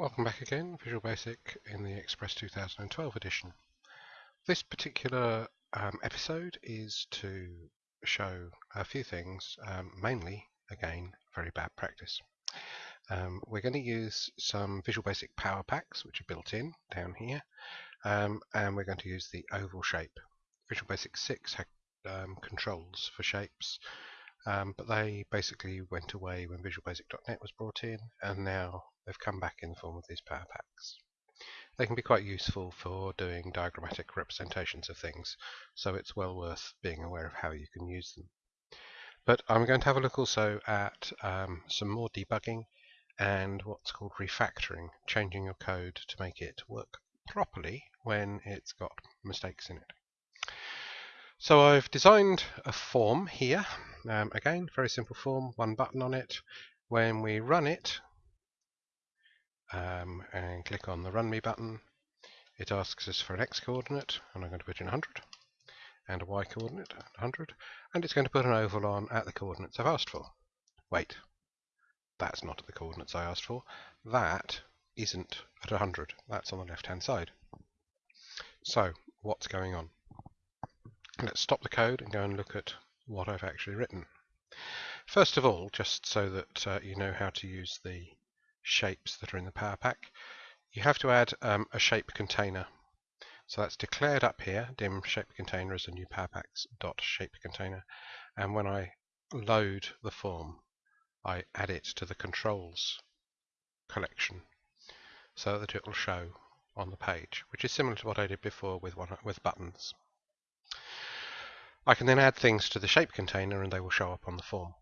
Welcome back again, Visual Basic in the Express 2012 edition. This particular um, episode is to show a few things, um, mainly, again, very bad practice. Um, we're going to use some Visual Basic Power Packs, which are built in down here, um, and we're going to use the oval shape. Visual Basic 6 had um, controls for shapes, um, but they basically went away when Visual Basic.NET was brought in, and now they've come back in the form of these power packs. They can be quite useful for doing diagrammatic representations of things, so it's well worth being aware of how you can use them. But I'm going to have a look also at um, some more debugging and what's called refactoring, changing your code to make it work properly when it's got mistakes in it. So I've designed a form here. Um, again, very simple form, one button on it. When we run it um, and click on the Run Me button, it asks us for an X coordinate, and I'm going to put in 100, and a Y coordinate, 100, and it's going to put an oval on at the coordinates I've asked for. Wait, that's not at the coordinates I asked for. That isn't at 100. That's on the left-hand side. So, what's going on? Let's stop the code and go and look at what I've actually written. First of all, just so that uh, you know how to use the shapes that are in the Power Pack, you have to add um, a shape container. So that's declared up here, dim shape container as a new PowerPacks dot shape container. And when I load the form, I add it to the controls collection so that it will show on the page, which is similar to what I did before with one with buttons. I can then add things to the shape container and they will show up on the form.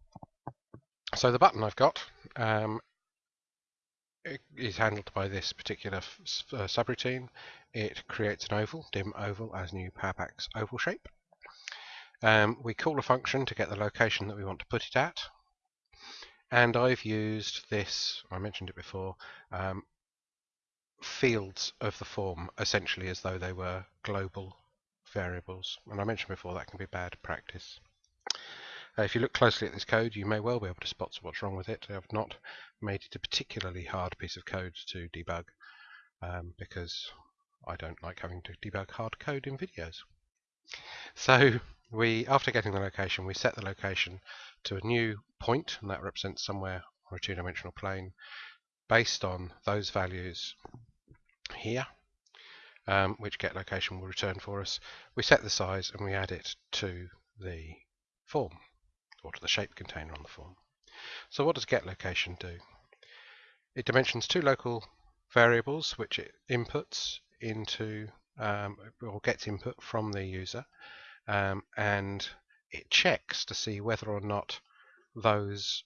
So the button I've got um, is handled by this particular uh, subroutine. It creates an oval, dim oval, as new PowerPacks oval shape. Um, we call a function to get the location that we want to put it at. And I've used this, I mentioned it before, um, fields of the form essentially as though they were global variables. And I mentioned before that can be bad practice. Uh, if you look closely at this code, you may well be able to spot what's wrong with it. I've not made it a particularly hard piece of code to debug um, because I don't like having to debug hard code in videos. So we, after getting the location, we set the location to a new point, and that represents somewhere on a two-dimensional plane based on those values here um, which get location will return for us. We set the size and we add it to the form or to the shape container on the form. So what does get location do? It dimensions two local variables which it inputs into um, or gets input from the user um, and it checks to see whether or not those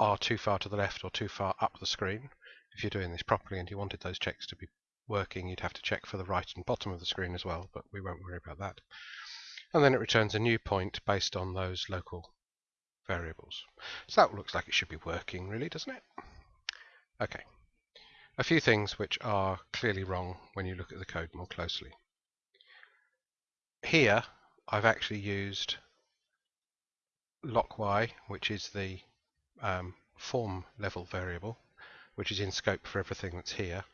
are too far to the left or too far up the screen. If you're doing this properly and you wanted those checks to be working, you'd have to check for the right and bottom of the screen as well, but we won't worry about that. And then it returns a new point based on those local variables. So that looks like it should be working really, doesn't it? Okay. A few things which are clearly wrong when you look at the code more closely. Here, I've actually used locky, which is the um, form level variable, which is in scope for everything that's here.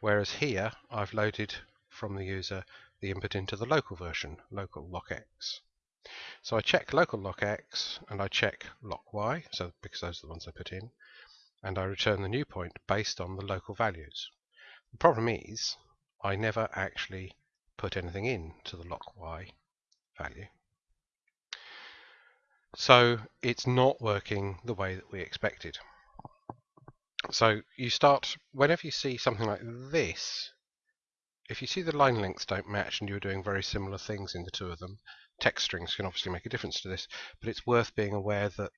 Whereas here, I've loaded from the user the input into the local version, local locx. So I check local loc X and I check loc Y, so because those are the ones I put in, and I return the new point based on the local values. The problem is I never actually put anything in to the loc Y value. So it's not working the way that we expected. So you start, whenever you see something like this, if you see the line lengths don't match and you're doing very similar things in the two of them, text strings can obviously make a difference to this, but it's worth being aware that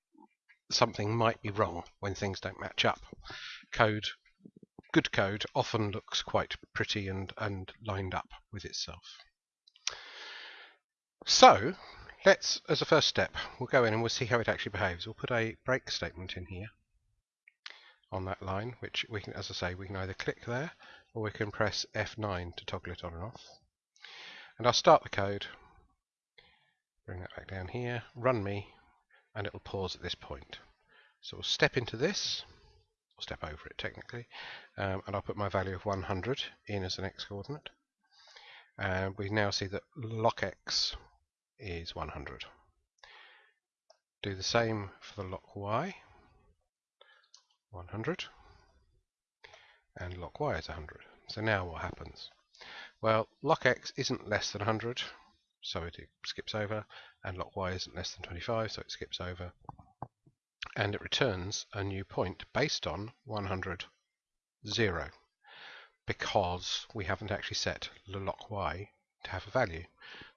something might be wrong when things don't match up. Code, good code, often looks quite pretty and, and lined up with itself. So, let's, as a first step, we'll go in and we'll see how it actually behaves. We'll put a break statement in here on that line, which we can, as I say, we can either click there or we can press F9 to toggle it on and off. And I'll start the code, bring that back down here, run me, and it'll pause at this point. So we'll step into this, or step over it technically, um, and I'll put my value of 100 in as an x-coordinate. And we now see that locx is 100. Do the same for the loc y, 100, and loc y is 100. So now what happens? Well, loc x isn't less than 100, so it skips over, and loc y isn't less than 25, so it skips over, and it returns a new point based on 100, 0, because we haven't actually set the loc y to have a value,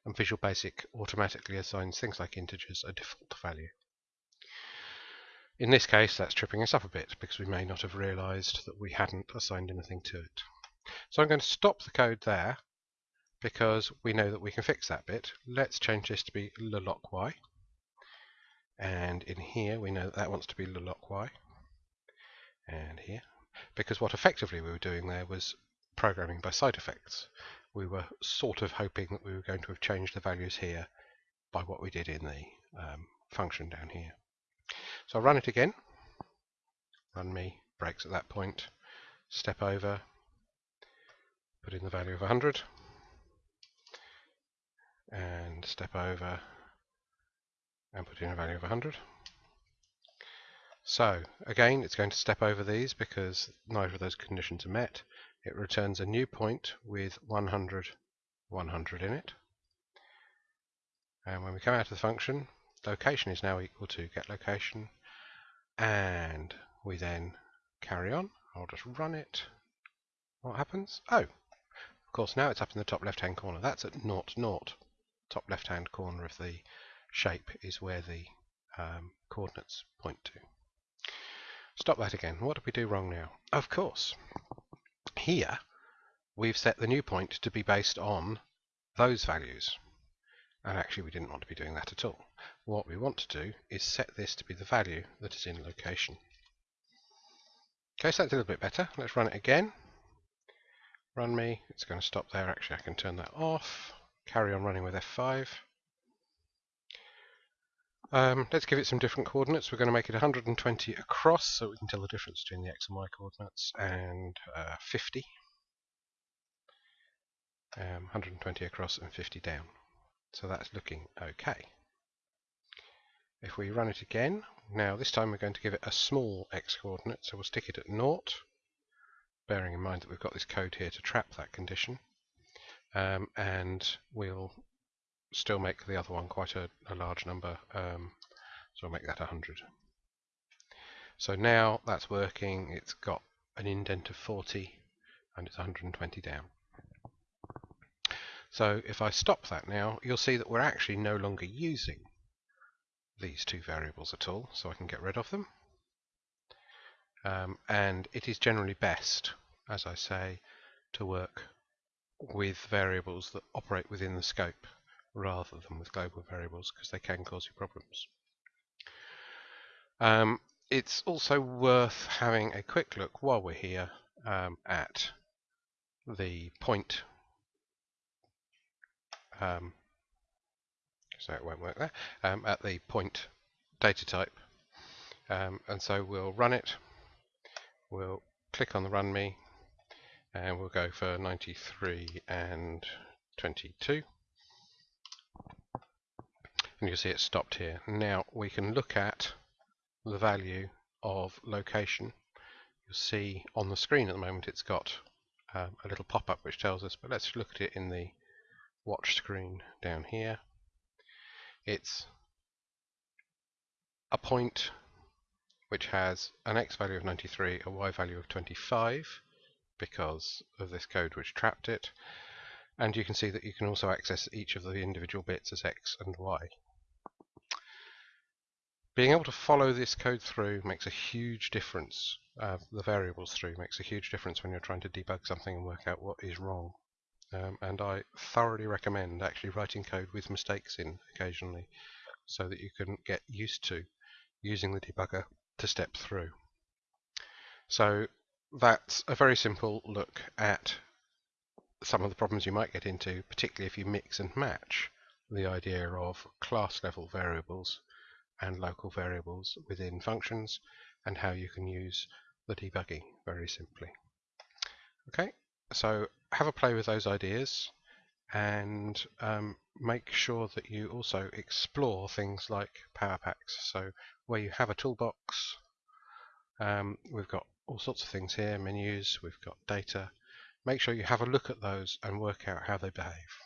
and Visual Basic automatically assigns things like integers a default value. In this case, that's tripping us up a bit because we may not have realized that we hadn't assigned anything to it. So I'm going to stop the code there because we know that we can fix that bit. Let's change this to be y, And in here, we know that that wants to be y, And here. Because what effectively we were doing there was programming by side effects. We were sort of hoping that we were going to have changed the values here by what we did in the um, function down here. So I'll run it again. Run me, breaks at that point, step over, put in the value of 100, and step over and put in a value of 100. So again, it's going to step over these because neither of those conditions are met. It returns a new point with 100, 100 in it. And when we come out of the function, location is now equal to get location and we then carry on. I'll just run it. What happens? Oh, of course now it's up in the top left hand corner. That's at 0, 0. Top left hand corner of the shape is where the um, coordinates point to. Stop that again. What did we do wrong now? Of course, here we've set the new point to be based on those values. And actually we didn't want to be doing that at all. What we want to do is set this to be the value that is in location. Okay, so that's a little bit better. Let's run it again. Run me. It's going to stop there. Actually, I can turn that off. Carry on running with F5. Um, let's give it some different coordinates. We're going to make it 120 across so we can tell the difference between the x and y coordinates and uh, 50. Um, 120 across and 50 down. So that's looking okay. If we run it again, now this time we're going to give it a small x coordinate, so we'll stick it at naught, bearing in mind that we've got this code here to trap that condition, um, and we'll still make the other one quite a, a large number, um, so we'll make that 100. So now that's working, it's got an indent of 40 and it's 120 down. So if I stop that now, you'll see that we're actually no longer using these two variables at all, so I can get rid of them. Um, and it is generally best, as I say, to work with variables that operate within the scope rather than with global variables because they can cause you problems. Um, it's also worth having a quick look while we're here um, at the point um, so it won't work there, um, at the point data type. Um, and so we'll run it, we'll click on the run me, and we'll go for 93 and 22. And you'll see it stopped here. Now we can look at the value of location. You'll see on the screen at the moment it's got um, a little pop-up which tells us, but let's look at it in the watch screen down here. It's a point which has an x value of 93, a y value of 25 because of this code which trapped it and you can see that you can also access each of the individual bits as x and y. Being able to follow this code through makes a huge difference, uh, the variables through makes a huge difference when you're trying to debug something and work out what is wrong. Um, and I thoroughly recommend actually writing code with mistakes in occasionally so that you can get used to using the debugger to step through. So that's a very simple look at some of the problems you might get into, particularly if you mix and match the idea of class level variables and local variables within functions and how you can use the debugging very simply. Okay, so have a play with those ideas and um, make sure that you also explore things like Power Packs. So where you have a toolbox, um, we've got all sorts of things here, menus, we've got data. Make sure you have a look at those and work out how they behave.